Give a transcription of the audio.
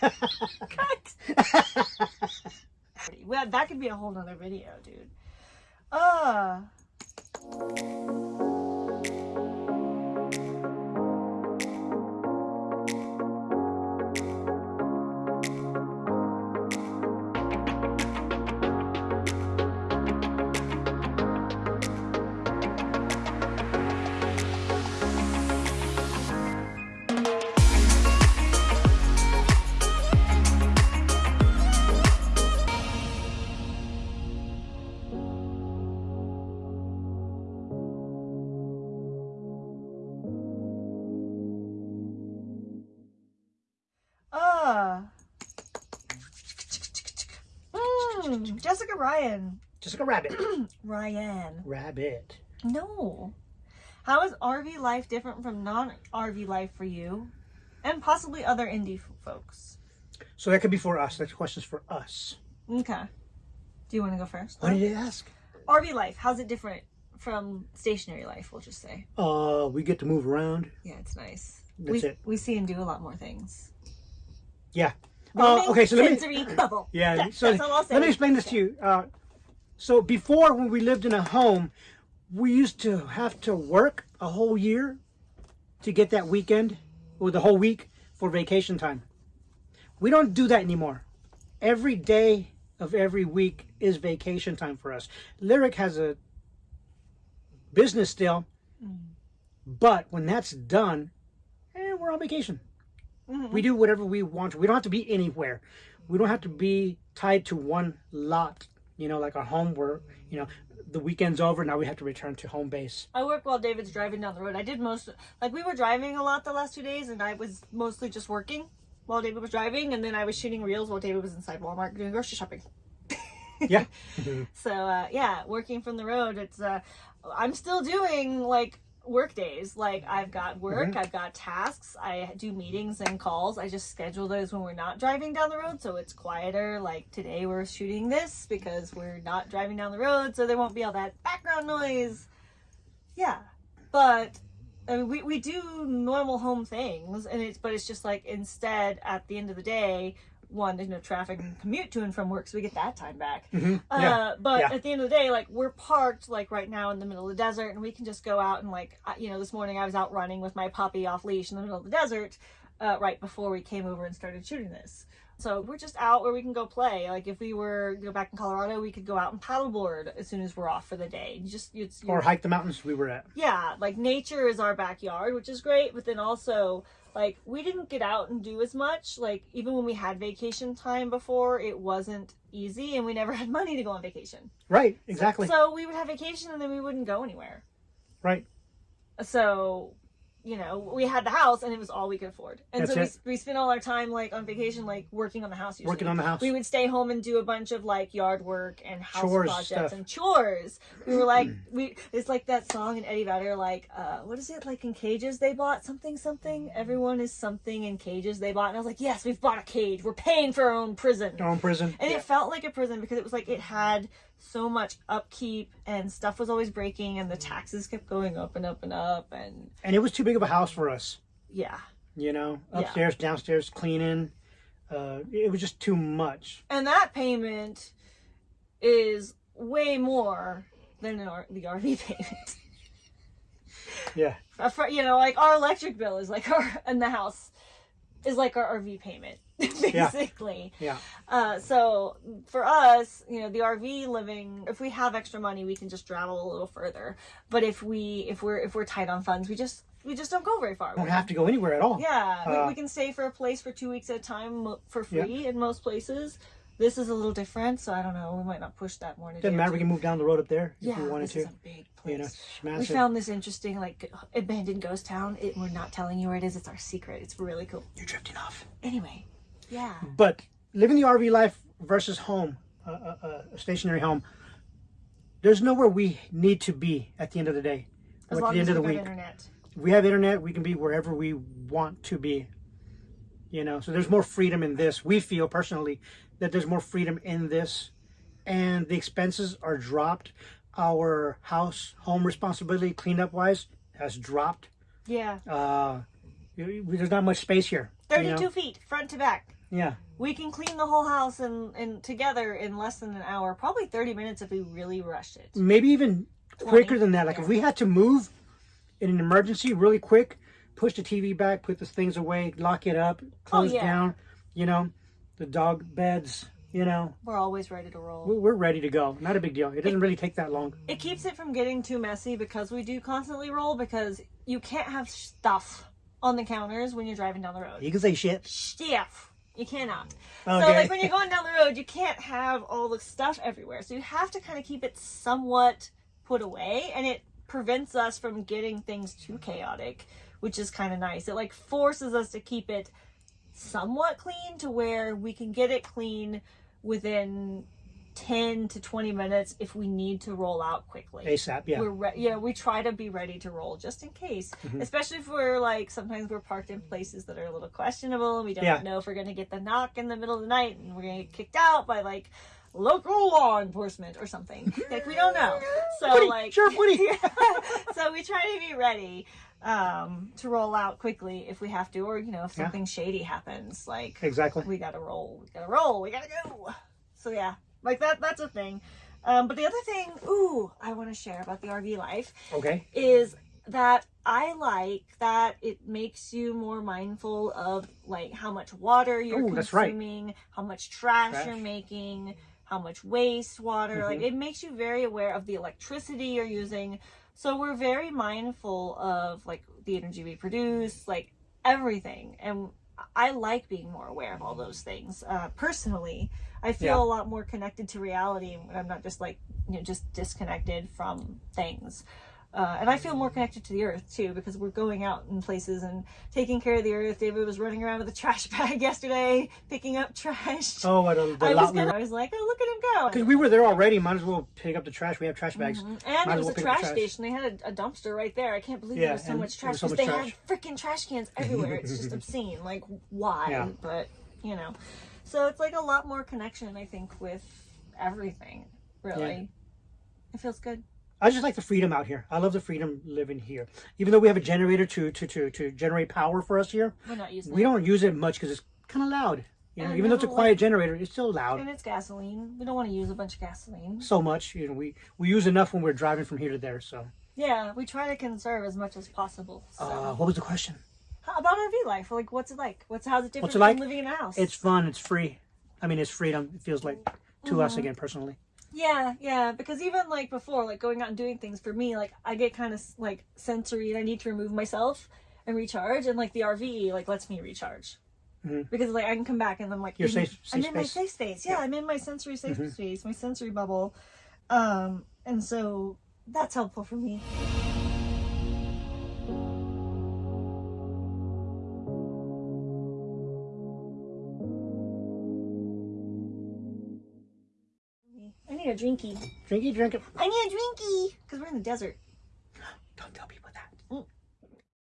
Cut. well, that could be a whole nother video, dude. Uh. Mm, Jessica Ryan. Jessica Rabbit. Ryan. Rabbit. No. How is RV life different from non RV life for you and possibly other indie folks? So that could be for us. That question's for us. Okay. Do you want to go first? What did you ask? RV life, how's it different from stationary life, we'll just say? Uh, we get to move around. Yeah, it's nice. That's we, it. We see and do a lot more things. Yeah. Uh, okay, so let me. bubble. Yeah. That- so that's all I'll say. let me explain this to you. Uh, so before, when we lived in a home, we used to have to work a whole year to get that weekend or the whole week for vacation time. We don't do that anymore. Every day of every week is vacation time for us. Lyric has a business still, but when that's done, eh, we're on vacation. Mhm. We do whatever we want. We don't have to be anywhere. We don't have to be tied to one lot. You know, like our home where you know the weekend's over. Now we have to return to home base. I work while David's driving down the road. I did most, like, we were driving a lot the last two days, and I was mostly just working while David was driving, and then I was shooting reels while David was inside Walmart doing grocery shopping. Yeah. So, uh, yeah, working from the road, it's, uh, I'm still doing, like, work days. Like, I've got mm-hmm. work, I've got tasks, I do meetings and calls. I just schedule those when we're not driving down the road, so it's quieter. Like, today we're shooting this because we're not driving down the road, so there won't be all that background noise. Yeah, but I mean, we, we do normal home things, and it's but it's just like instead at the end of the day, one there's no traffic and commute to and from work, so we get that time back. Mhm. Uh, Yeah. but Yeah. at the end of the day, like we're parked like right now in the middle of the desert, and we can just go out and like you know this morning I was out running with my puppy off leash in the middle of the desert, uh, right before we came over and started shooting this. So we're just out where we can go play. Like if we were you know back in Colorado, we could go out and paddleboard as soon as we're off for the day. You just it's Or hike the mountains we were at. yeah, like nature is our backyard, which is great, but then also like we didn't get out and do as much. Like even when we had vacation time before, it wasn't easy and we never had money to go on vacation. Right. Exactly. So we would have vacation and then we wouldn't go anywhere. right. So, you know, we had the house and it was all we could afford. And That's so it. we, we spent all our time like on vacation, like working on the house. Usually. Working on the house. We would stay home and do a bunch of like yard work and house Chores projects stuff. and chores. We were like, we it's like that song in Eddie Vedder, like, uh, what is it like in cages they bought something something. Everyone is something in cages they bought, and I was like, yes, we've bought a cage. We're paying for our own prison. Our own prison. And Yeah. it felt like a prison because it was like it had so much upkeep and stuff was always breaking and the taxes kept going up and up and up and And it was too big of a house for us. yeah. You know, Yeah. upstairs, downstairs, cleaning. Uh, it was just too much. And that payment is way more than an R- the RV payment. Yeah. For- you know, like our electric bill is like our in the house is like our RV payment basically. Yeah. Uh, so for us, you know, the RV living, if we have extra money, we can just travel a little further. But if we if we're if we're tight on funds, we just we just don't go very far. We don't have to go anywhere at all. Yeah, Uh, we, we can stay for a place for two weeks at a time for Yeah. free in most places. This is a little different, so I don't know. We might not push that more. in a Doesn't matter. We can move down the road up there if Yeah, we wanted this to. is a big place. You know, we massive. found this interesting, like abandoned ghost town. It, we're not telling you where it is. It's our secret. It's really cool. You're drifting off. Anyway, yeah. But living the RV life versus home, uh, uh, uh, a stationary home, there's nowhere we need to be at the end of the day. As or long at the end we've of the got week. internet. We have internet, we can be wherever we want to be. You know, so there's more freedom in this. We feel personally that there's more freedom in this, and the expenses are dropped. Our house, home responsibility, cleanup wise, has dropped. Yeah. Uh, there's not much space here. you know? Thirty-two feet, front to back. Yeah. We can clean the whole house and and together in less than an hour, probably 30 minutes if we really rushed it. Maybe even quicker 20, than that. Like yeah. if we had to move in an emergency really quick, push the TV back, put the things away, lock it up, oh, close Oh, yeah. down, you know, the dog beds, you know, We're always ready to roll. we- we're ready to go. Not a big deal. It doesn't really take that long. It keeps it from getting too messy because we do constantly roll because you can't have stuff on the counters when you're driving down the road. You can say shit. Stuff. You cannot. Okay. So like when you're going down the road, you can't have all the stuff everywhere. So you have to kind of keep it somewhat put away and it prevents us from getting things too chaotic, which is kind of nice. It like forces us to keep it somewhat clean to where we can get it clean within 10 to 20 minutes if we need to roll out quickly ASAP, yeah. we're re- yeah we try to be ready to roll just in case Mm-hmm. especially if we're like sometimes we're parked in places that are a little questionable and we don't Yeah. know if we're going to get the knock in the middle of the night and we're going to get kicked out by like local law enforcement or something like we don't know so Woody, like Sheriff Woody. so we try to be ready um to roll out quickly if we have to or you know if Yeah. something shady happens like Exactly. we gotta roll we gotta roll we gotta go so yeah like that that's a thing um but the other thing ooh i want to share about the rv life Okay. is that i like that it makes you more mindful of like how much water you're Ooh, that's right. consuming how much trash, Trash. you're making how much wastewater like Mhm. it makes you very aware of the electricity you're using. So we're very mindful of like the energy we produce like everything. And i like being more aware of all those things uh, personally. I feel Yeah. a lot more connected to reality. When i'm not just like you know just disconnected from things uh, and I feel more connected to the earth too because we're going out in places and taking care of the earth. David was running around with a trash bag yesterday, picking up trash. Oh, what a, the I was, we gonna, were. I was like, oh, look at him go. Because we were there already. Might as well pick up the trash. We have trash bags. Mhm. And Might there was well a pick up the trash, trash. station. They had a, a dumpster right there. I can't believe Yeah, there was so much trash so because much they trash. had freaking trash cans everywhere. it's just obscene. Like, why? Yeah. But, you know. So it's like a lot more connection, I think, with everything, really. It feels good. I just like the freedom out here. I love the freedom living here. Even though we have a generator to to to, to generate power for us here, We're not using we it. don't use it much because it's kind of loud. You know, even though it's a quiet like- generator, it's still loud. And it's gasoline. We don't want to use a bunch of gasoline. So much, you know, we we use enough when we're driving from here to there. So, Yeah, we try to conserve as much as possible. So. uh, what was the question? How about RV life? Like, what's it like? What's how's it different What's it like? from living in a house? It's fun. It's free. I mean, it's freedom. It feels like to us Mm-hmm. again personally. Yeah, yeah. Because even like before, like going out and doing things for me, like I get kind of like sensory, and I need to remove myself and recharge. And like the RV, like lets me recharge. Mhm. Because like I can come back and I'm like Your in- safe- I'm safe in my safe space. Yeah, Yeah. I'm in my sensory safe Mhm. space, my sensory bubble. Um, and so that's helpful for me. I need a drinky. Drinky, drink it. I need a drinky because we're in the desert.